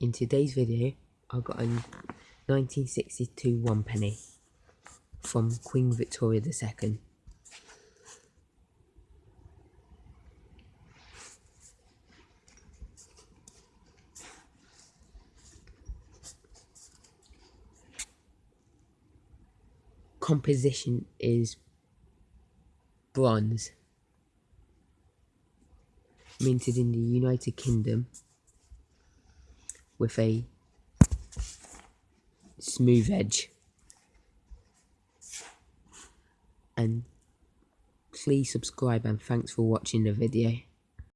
In today's video, I got a 1962 one penny from Queen Victoria II. Composition is bronze, minted in the United Kingdom with a smooth edge. And please subscribe and thanks for watching the video.